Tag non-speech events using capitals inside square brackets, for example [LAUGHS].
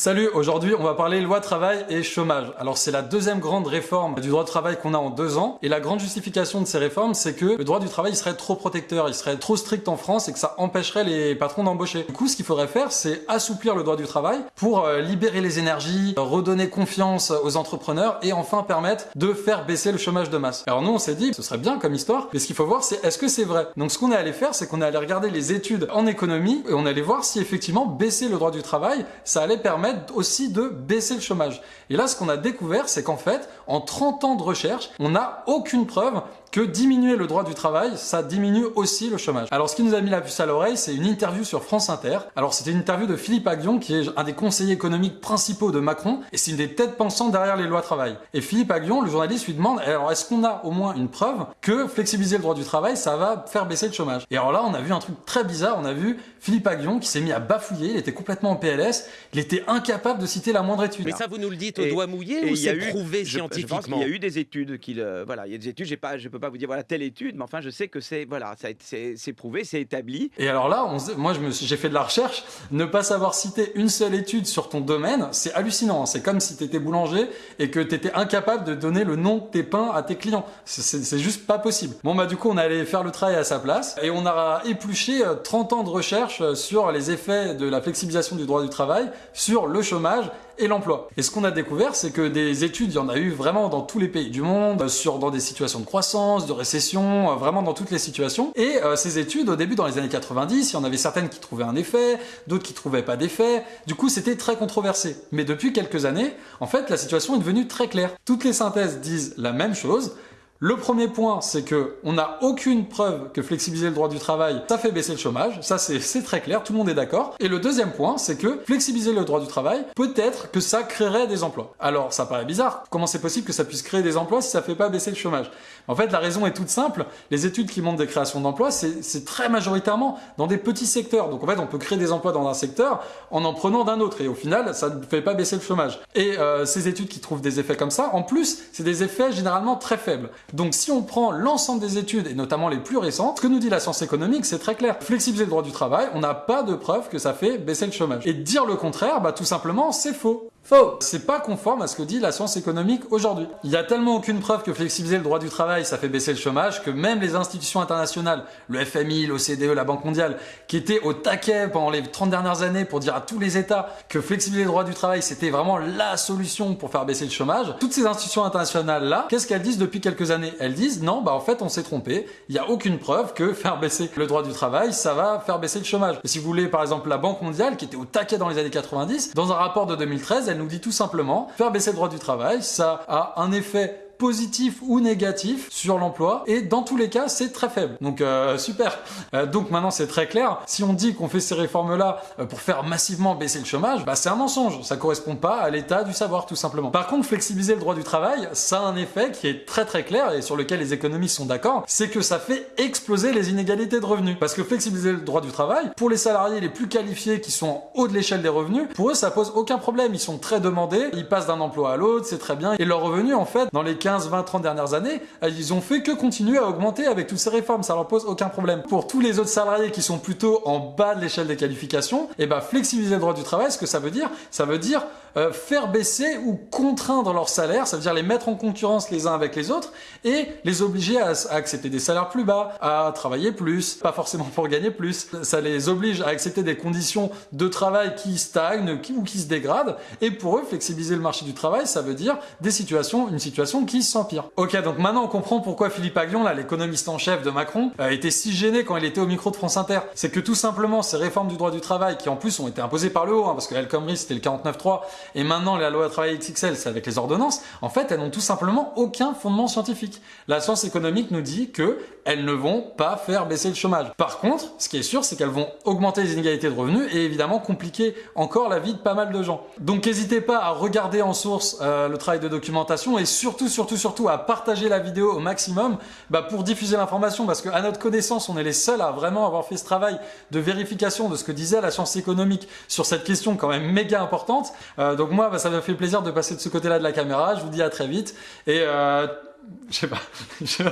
Salut, aujourd'hui on va parler loi travail et chômage. Alors c'est la deuxième grande réforme du droit du travail qu'on a en deux ans et la grande justification de ces réformes c'est que le droit du travail il serait trop protecteur, il serait trop strict en France et que ça empêcherait les patrons d'embaucher. Du coup ce qu'il faudrait faire c'est assouplir le droit du travail pour euh, libérer les énergies, redonner confiance aux entrepreneurs et enfin permettre de faire baisser le chômage de masse. Alors nous on s'est dit ce serait bien comme histoire mais ce qu'il faut voir c'est est-ce que c'est vrai? Donc ce qu'on est allé faire c'est qu'on est allé regarder les études en économie et on allait voir si effectivement baisser le droit du travail ça allait permettre aussi de baisser le chômage. Et là, ce qu'on a découvert, c'est qu'en fait, en 30 ans de recherche, on n'a aucune preuve que diminuer le droit du travail, ça diminue aussi le chômage. Alors ce qui nous a mis la puce à l'oreille, c'est une interview sur France Inter. Alors c'était une interview de Philippe Aguillon, qui est un des conseillers économiques principaux de Macron, et c'est une des têtes pensantes derrière les lois travail. Et Philippe Aguillon, le journaliste, lui demande, alors est-ce qu'on a au moins une preuve que flexibiliser le droit du travail, ça va faire baisser le chômage? Et alors là, on a vu un truc très bizarre, on a vu Philippe Aguillon qui s'est mis à bafouiller, il était complètement en PLS, il était incapable de citer la moindre étude. Mais ça, vous nous le dites au doigt mouillé ou c'est prouvé scientifiquement Il y a eu des études qui, voilà, il y a des études, j'ai pas, je peux pas vous dire voilà telle étude, mais enfin je sais que c'est voilà, c'est prouvé, c'est établi. Et alors là, moi j'ai fait de la recherche, ne pas savoir citer une seule étude sur ton domaine, c'est hallucinant. Hein. C'est comme si tu étais boulanger et que tu étais incapable de donner le nom de tes pains à tes clients. C'est juste pas possible. Bon bah du coup on allait faire le travail à sa place et on a épluché 30 euh, ans de recherche euh, sur les effets de la flexibilisation du droit du travail sur le chômage et l'emploi. Et ce qu'on a découvert, c'est que des études, il y en a eu vraiment dans tous les pays du monde, sur dans des situations de croissance, de récession, euh, vraiment dans toutes les situations. Et euh, ces études, au début, dans les années 90, il y en avait certaines qui trouvaient un effet, d'autres qui trouvaient pas d'effet. Du coup, c'était très controversé. Mais depuis quelques années, en fait, la situation est devenue très claire. Toutes les synthèses disent la même chose. Le premier point, c'est que on n'a aucune preuve que flexibiliser le droit du travail, ça fait baisser le chômage. Ça, c'est très clair, tout le monde est d'accord. Et le deuxième point, c'est que flexibiliser le droit du travail, peut-être que ça créerait des emplois. Alors, ça paraît bizarre. Comment c'est possible que ça puisse créer des emplois si ça fait pas baisser le chômage? En fait, la raison est toute simple. Les études qui montrent des créations d'emplois, c'est très majoritairement dans des petits secteurs. Donc, en fait, on peut créer des emplois dans un secteur en en prenant d'un autre. Et au final, ça ne fait pas baisser le chômage. Et euh, ces études qui trouvent des effets comme ça, en plus, c'est des effets généralement très faibles. Donc si on prend l'ensemble des études, et notamment les plus récentes, ce que nous dit la science économique, c'est très clair. Flexibiliser le droit du travail, on n'a pas de preuve que ça fait baisser le chômage. Et dire le contraire, bah tout simplement, c'est faux. Faux C'est pas conforme à ce que dit la science économique aujourd'hui. Il y a tellement aucune preuve que flexibiliser le droit du travail, ça fait baisser le chômage, que même les institutions internationales, le FMI, l'OCDE, la Banque mondiale, qui étaient au taquet pendant les 30 dernières années pour dire à tous les États que flexibiliser le droit du travail, c'était vraiment la solution pour faire baisser le chômage, toutes ces institutions internationales-là, qu'est-ce qu'elles disent depuis quelques années? Elles disent, non, bah en fait, on s'est trompé, il n'y a aucune preuve que faire baisser le droit du travail, ça va faire baisser le chômage. Et si vous voulez, par exemple, la Banque mondiale, qui était au taquet dans les années 90, dans un rapport de 2013, elle nous dit tout simplement, faire baisser le droit du travail, ça a un effet positif ou négatif sur l'emploi et dans tous les cas c'est très faible. Donc euh, super. Euh, donc maintenant c'est très clair. Si on dit qu'on fait ces réformes là euh, pour faire massivement baisser le chômage bah c'est un mensonge. Ça correspond pas à l'état du savoir tout simplement. Par contre flexibiliser le droit du travail ça a un effet qui est très très clair et sur lequel les économistes sont d'accord. C'est que ça fait exploser les inégalités de revenus. Parce que flexibiliser le droit du travail pour les salariés les plus qualifiés qui sont en haut de l'échelle des revenus pour eux ça pose aucun problème. Ils sont très demandés ils passent d'un emploi à l'autre c'est très bien. Et leurs revenus en fait dans les cas 15, 20, 30 dernières années, ils ont fait que continuer à augmenter avec toutes ces réformes, ça leur pose aucun problème. Pour tous les autres salariés qui sont plutôt en bas de l'échelle des qualifications, et eh ben flexibiliser le droit du travail, ce que ça veut dire, ça veut dire euh, faire baisser ou contraindre leur salaire, ça veut dire les mettre en concurrence les uns avec les autres et les obliger à, accepter des salaires plus bas, à travailler plus, pas forcément pour gagner plus. Ça les oblige à accepter des conditions de travail qui stagnent ou qui se dégradent et pour eux, flexibiliser le marché du travail, ça veut dire des situations, une situation qui s'empire. Ok, donc maintenant on comprend pourquoi Philippe Aguillon, là, l'économiste en chef de Macron, a été si gêné quand il était au micro de France Inter. C'est que tout simplement ces réformes du droit du travail, qui en plus ont été imposées par le haut, hein, parce que El Khomri c'était le 49.3, et maintenant la loi travail XXL c'est avec les ordonnances, en fait elles n'ont tout simplement aucun fondement scientifique. La science économique nous dit que elles ne vont pas faire baisser le chômage. Par contre, ce qui est sûr, c'est qu'elles vont augmenter les inégalités de revenus et évidemment compliquer encore la vie de pas mal de gens. Donc n'hésitez pas à regarder en source euh, le travail de documentation et surtout, surtout, surtout à partager la vidéo au maximum bah, pour diffuser l'information parce qu'à notre connaissance, on est les seuls à vraiment avoir fait ce travail de vérification de ce que disait la science économique sur cette question quand même méga importante. Euh, donc moi, bah, ça m'a fait plaisir de passer de ce côté-là de la caméra. Je vous dis à très vite et euh, je sais pas. [LAUGHS] Je...